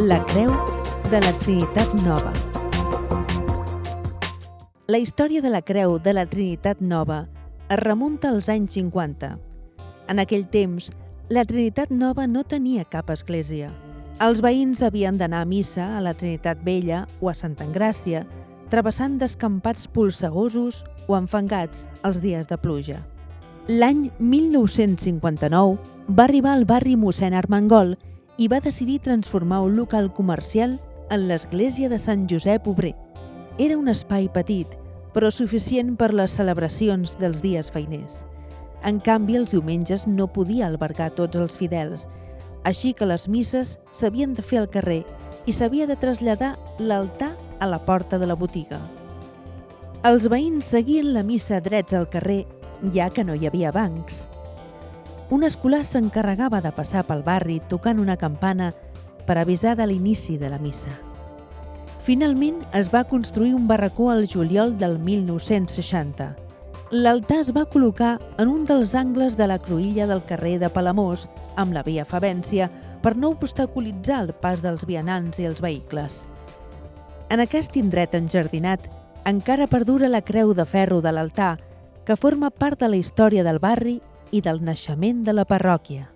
La Creu de la Trinitat Nova. La història de la Creu de la Trinitat Nova es remunta als anys 50. En aquell temps, la Trinitat Nova no tenia cap església. Els veïns havien d'anar a missa a la Trinitat Vella o a Santa Engràcia, travessant descampats polsegosos o enfangats els dies de pluja. L'any 1959 va arribar al barri mossèn Armengol i va decidir transformar un local comercial en l'església de Sant Josep Obrer. Era un espai petit, però suficient per les celebracions dels dies feiners. En canvi, els diumenges no podia albergar tots els fidels, així que les misses s'havien de fer al carrer i s'havia de traslladar l'altar a la porta de la botiga. Els veïns seguien la missa drets al carrer, ja que no hi havia bancs. Un escolar s'encarregava de passar pel barri tocant una campana per avisar de l'inici de la missa. Finalment es va construir un barracó al juliol del 1960. L'altar es va col·locar en un dels angles de la cruïlla del carrer de Palamós, amb la via Favència, per no obstaculitzar el pas dels vianants i els vehicles. En aquest indret enjardinat encara perdura la creu de ferro de l'altar, que forma part de la història del barri i del naixement de la parròquia.